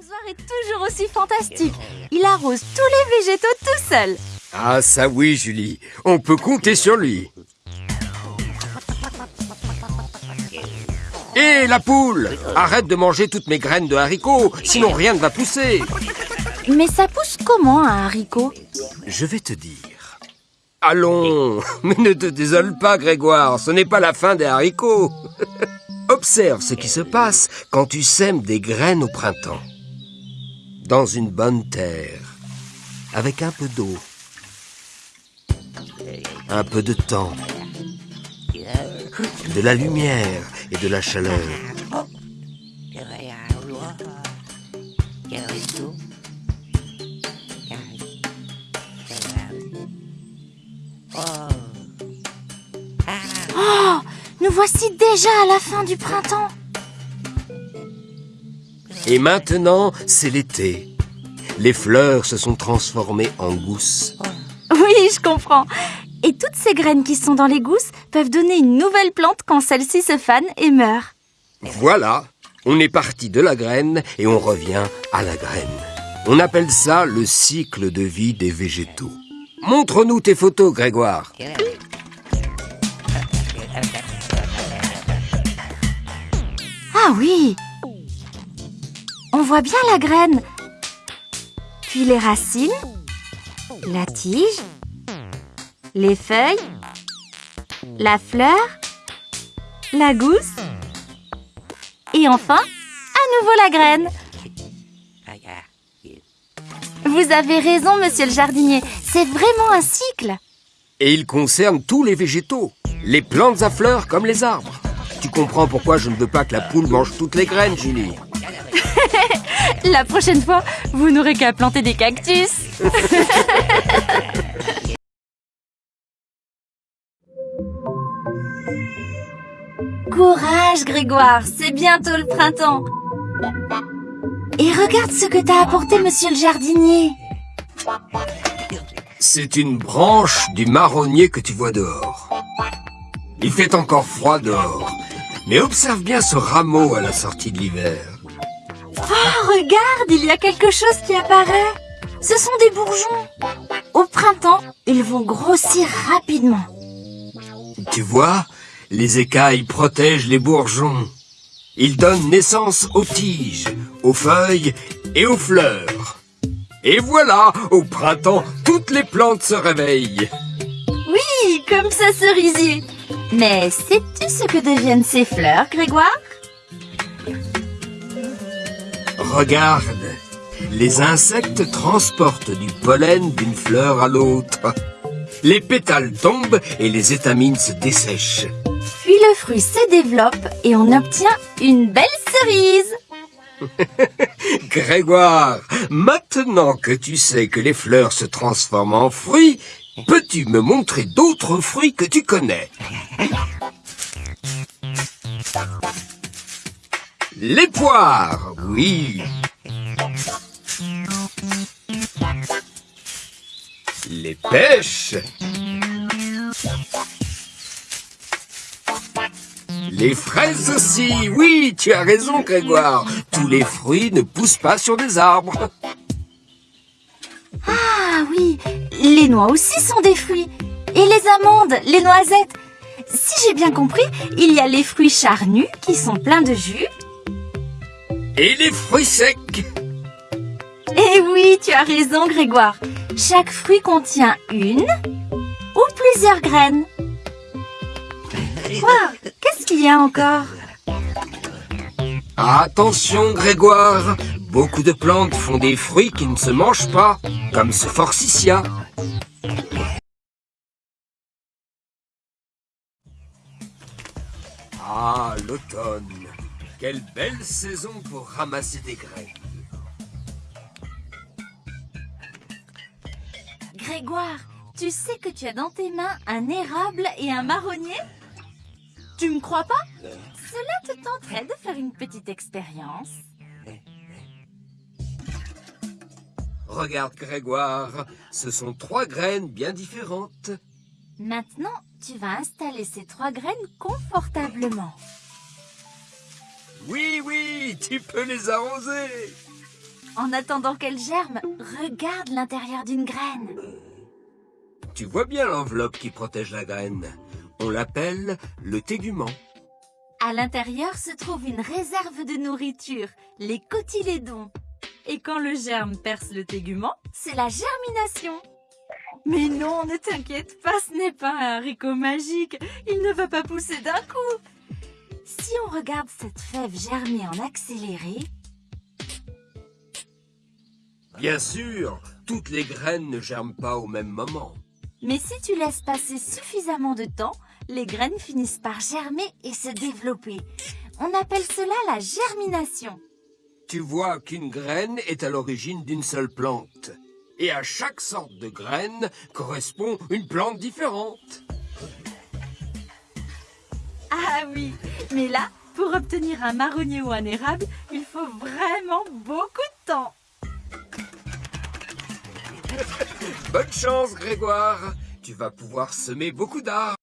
L'arrosoir est toujours aussi fantastique. Il arrose tous les végétaux tout seul. Ah ça oui Julie, on peut compter sur lui. Hé la poule Arrête de manger toutes mes graines de haricots, sinon rien ne va pousser. Mais ça pousse comment un haricot? Je vais te dire. Allons, mais ne te désole pas Grégoire, ce n'est pas la fin des haricots. Observe ce qui se passe quand tu sèmes des graines au printemps. Dans une bonne terre, avec un peu d'eau, un peu de temps, de la lumière et de la chaleur. Oh Nous voici déjà à la fin du printemps. Et maintenant, c'est l'été. Les fleurs se sont transformées en gousses. Oui, je comprends. Et toutes ces graines qui sont dans les gousses peuvent donner une nouvelle plante quand celle-ci se fane et meurt. Voilà, on est parti de la graine et on revient à la graine. On appelle ça le cycle de vie des végétaux. Montre-nous tes photos, Grégoire. Ah oui On voit bien la graine. Puis les racines, la tige, les feuilles, la fleur, la gousse et enfin, à nouveau la graine. Vous avez raison, monsieur le jardinier. C'est vraiment un cycle. Et il concerne tous les végétaux, les plantes à fleurs comme les arbres. Tu comprends pourquoi je ne veux pas que la poule mange toutes les graines, Julie La prochaine fois, vous n'aurez qu'à planter des cactus. Courage, Grégoire, c'est bientôt le printemps. Et regarde ce que t'as apporté, monsieur le jardinier. C'est une branche du marronnier que tu vois dehors. Il fait encore froid dehors, mais observe bien ce rameau à la sortie de l'hiver. Oh, regarde, il y a quelque chose qui apparaît. Ce sont des bourgeons. Au printemps, ils vont grossir rapidement. Tu vois, les écailles protègent les bourgeons. Ils donnent naissance aux tiges, aux feuilles et aux fleurs. Et voilà, au printemps, toutes les plantes se réveillent. Oui, comme ça cerisier. Mais sais-tu ce que deviennent ces fleurs, Grégoire? Regarde, les insectes transportent du pollen d'une fleur à l'autre. Les pétales tombent et les étamines se dessèchent. Puis le fruit se développe et on obtient une belle cerise. Grégoire, maintenant que tu sais que les fleurs se transforment en fruits, peux-tu me montrer d'autres fruits que tu connais? Les poires, oui. Les pêches. Les fraises aussi, oui, tu as raison Grégoire. Tous les fruits ne poussent pas sur des arbres. Ah oui, les noix aussi sont des fruits. Et les amandes, les noisettes. Si j'ai bien compris, il y a les fruits charnus qui sont pleins de jus. Et les fruits secs. Eh oui, tu as raison Grégoire. Chaque fruit contient une ou plusieurs graines. Quoi? Qu'est-ce qu'il y a encore? Attention Grégoire, beaucoup de plantes font des fruits qui ne se mangent pas, comme ce forsythia. Ah, l'automne. Quelle belle saison pour ramasser des graines. Grégoire, tu sais que tu as dans tes mains un érable et un marronnier? Tu me crois pas? Cela te tenterait de faire une petite expérience Regarde Grégoire, ce sont trois graines bien différentes. Maintenant, tu vas installer ces trois graines confortablement. Oui, oui, tu peux les arroser. En attendant qu'elle germe, regarde l'intérieur d'une graine. Tu vois bien l'enveloppe qui protège la graine. On l'appelle le tégument. À l'intérieur se trouve une réserve de nourriture, les cotylédons. Et quand le germe perce le tégument, c'est la germination. Mais non, ne t'inquiète pas, ce n'est pas un haricot magique. Il ne va pas pousser d'un coup. Si on regarde cette fève germer en accéléré, Bien sûr, toutes les graines ne germent pas au même moment. mais si tu laisses passer suffisamment de temps, les graines finissent par germer et se développer. On appelle cela la germination. Tu vois qu'une graine est à l'origine d'une seule plante. Et à chaque sorte de graine correspond une plante différente. Ah oui, mais là, pour obtenir un marronnier ou un érable, il faut vraiment beaucoup de temps. Bonne chance, Grégoire. Tu vas pouvoir semer beaucoup d'arbres.